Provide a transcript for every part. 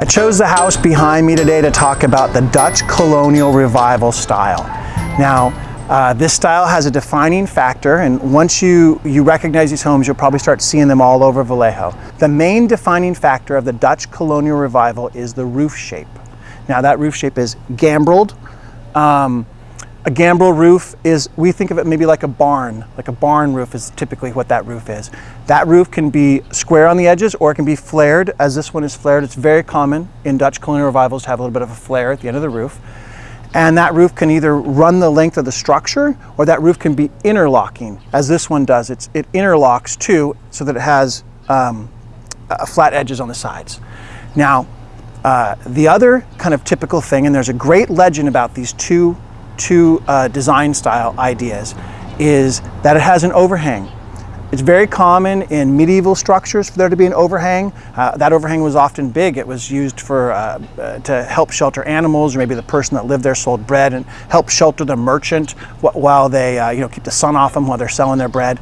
I chose the house behind me today to talk about the Dutch Colonial Revival style. Now, uh, this style has a defining factor, and once you, you recognize these homes, you'll probably start seeing them all over Vallejo. The main defining factor of the Dutch Colonial Revival is the roof shape. Now, that roof shape is gambreled. Um, a gambrel roof is, we think of it maybe like a barn, like a barn roof is typically what that roof is. That roof can be square on the edges or it can be flared as this one is flared. It's very common in Dutch colonial revivals to have a little bit of a flare at the end of the roof. And that roof can either run the length of the structure or that roof can be interlocking as this one does. It's, it interlocks too so that it has um, flat edges on the sides. Now, uh, the other kind of typical thing, and there's a great legend about these two two uh, design style ideas is that it has an overhang. It's very common in medieval structures for there to be an overhang. Uh, that overhang was often big. It was used for uh, uh, to help shelter animals, or maybe the person that lived there sold bread and help shelter the merchant while they, uh, you know, keep the sun off them while they're selling their bread.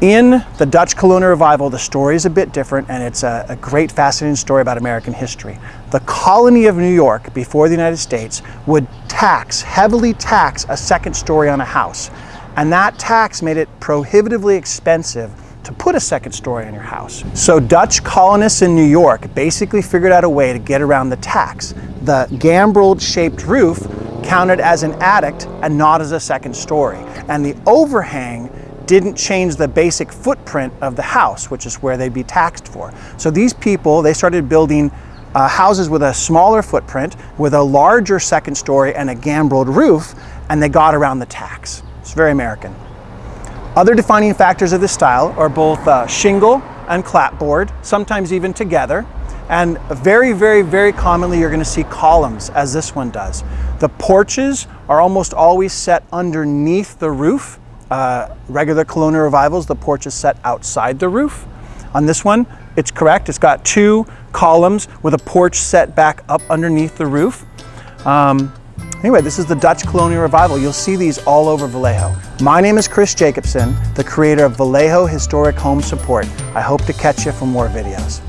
In the Dutch colonial revival, the story is a bit different and it's a, a, great fascinating story about American history. The colony of New York before the United States would tax, heavily tax a second story on a house. And that tax made it prohibitively expensive to put a second story on your house. So Dutch colonists in New York basically figured out a way to get around the tax. The gambreled shaped roof counted as an attic and not as a second story. And the overhang didn't change the basic footprint of the house, which is where they'd be taxed for. So these people, they started building uh, houses with a smaller footprint, with a larger second story and a gambreled roof, and they got around the tax. It's very American. Other defining factors of this style are both uh, shingle and clapboard, sometimes even together. And very, very, very commonly you're gonna see columns as this one does. The porches are almost always set underneath the roof uh, regular colonial revivals, the porch is set outside the roof. On this one, it's correct. It's got two columns with a porch set back up underneath the roof. Um, anyway, this is the Dutch colonial revival. You'll see these all over Vallejo. My name is Chris Jacobson, the creator of Vallejo Historic Home Support. I hope to catch you for more videos.